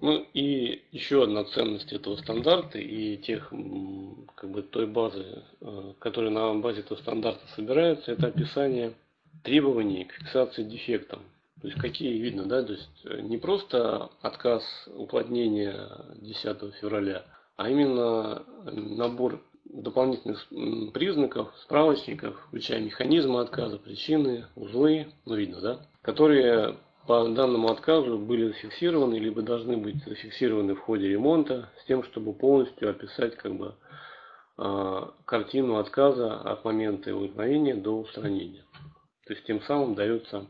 Ну и еще одна ценность этого стандарта и тех, как бы той базы, э, которая на базе этого стандарта собирается, это описание требований к фиксации дефектом. То есть какие видно, да, то есть э, не просто отказ уплотнения 10 февраля, а именно набор дополнительных признаков, справочников, включая механизмы отказа, причины, узлы, ну видно, да, которые по данному отказу были зафиксированы, либо должны быть зафиксированы в ходе ремонта, с тем, чтобы полностью описать как бы а, картину отказа от момента его возникновения до устранения. То есть тем самым дается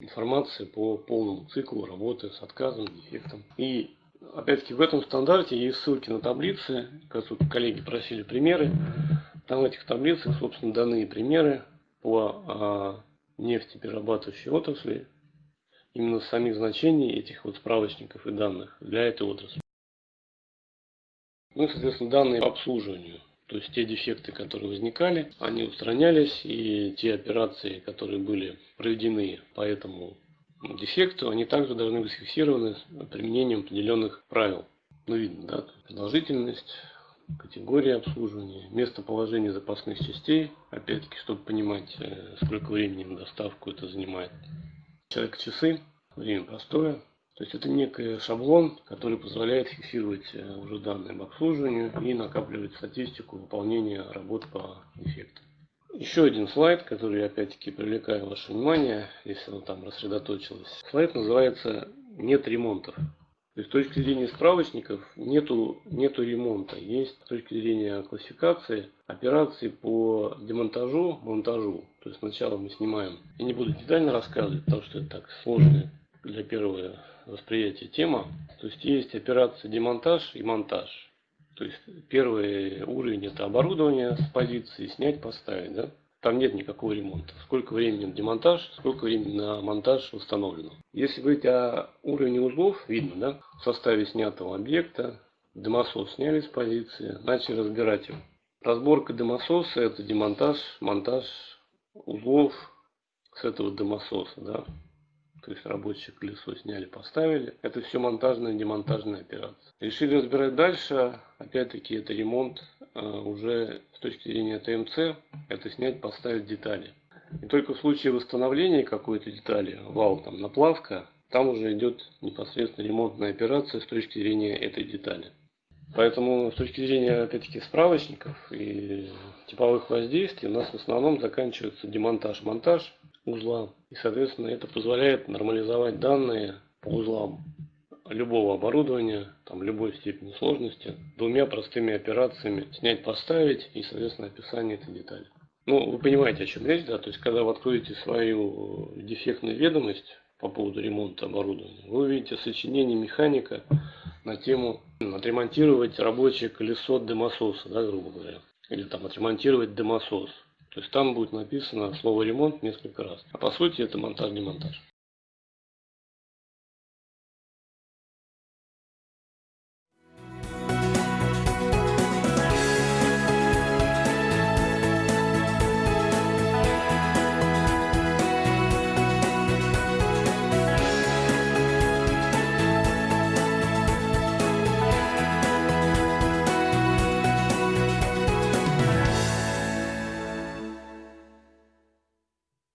информация по полному циклу работы с отказом, дефектом. И опять-таки в этом стандарте есть ссылки на таблицы, как тут коллеги просили примеры. Там в этих таблицах, собственно, даны примеры по а, нефтеперерабатывающей отрасли, именно самих значений этих вот справочников и данных для этой отрасли. Ну и, соответственно, данные по обслуживанию. То есть те дефекты, которые возникали, они устранялись, и те операции, которые были проведены по этому дефекту, они также должны быть фиксированы применением определенных правил. Ну, видно, да, продолжительность, категория обслуживания, местоположение запасных частей, опять-таки, чтобы понимать, э, сколько времени на доставку это занимает. Человек часы, время простое. То есть это некий шаблон, который позволяет фиксировать э, уже данные об обслуживании и накапливать статистику выполнения работ по дефектам. Еще один слайд, который опять-таки привлекаю ваше внимание, если оно там рассредоточилось. Слайд называется «Нет ремонтов». То есть с точки зрения справочников нету, нету ремонта. Есть с точки зрения классификации операции по демонтажу, монтажу. То есть сначала мы снимаем. Я не буду детально рассказывать, потому что это так сложная для первого восприятия тема. То есть есть операция демонтаж и монтаж. То есть первый уровень это оборудование с позиции снять, поставить. Да? Там нет никакого ремонта. Сколько времени на демонтаж, сколько времени на монтаж установлено. Если говорить о уровне узлов, видно, да, в составе снятого объекта, дымосос сняли с позиции, начали разбирать его. Разборка дымососа это демонтаж, монтаж узлов с этого дымососа, да. То есть рабочее колесо сняли, поставили. Это все монтажная, демонтажная операция. Решили разбирать дальше. Опять-таки это ремонт уже с точки зрения ТМЦ. Это снять, поставить детали. И только в случае восстановления какой-то детали, вал там наплавка, там уже идет непосредственно ремонтная операция с точки зрения этой детали. Поэтому с точки зрения, опять-таки, справочников и типовых воздействий у нас в основном заканчивается демонтаж-монтаж узла. И, соответственно, это позволяет нормализовать данные по узлам любого оборудования, там любой степени сложности, двумя простыми операциями снять, поставить и, соответственно, описание этой детали. Ну, вы понимаете, о чем речь, да? То есть, когда вы откроете свою дефектную ведомость по поводу ремонта оборудования, вы увидите сочинение механика на тему отремонтировать рабочее колесо дымососа, да, грубо говоря. Или там отремонтировать дымосос. То есть там будет написано слово ремонт несколько раз. А по сути это монтаж-демонтаж.